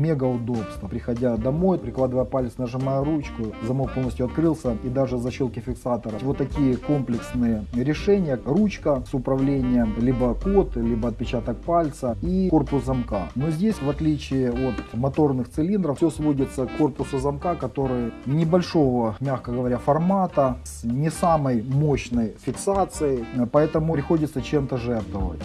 мега удобство. Приходя домой, прикладывая палец, нажимая ручку, замок полностью открылся и даже защелки фиксатора. Вот такие комплексные решения. Ручка с управлением, либо код, либо отпечаток пальца и корпус замка. Но здесь, в отличие от моторных цилиндров, все сводится к корпусу замка, который небольшого, мягко говоря, формата, с не самой мощной фиксацией, поэтому приходится чем-то жертвовать.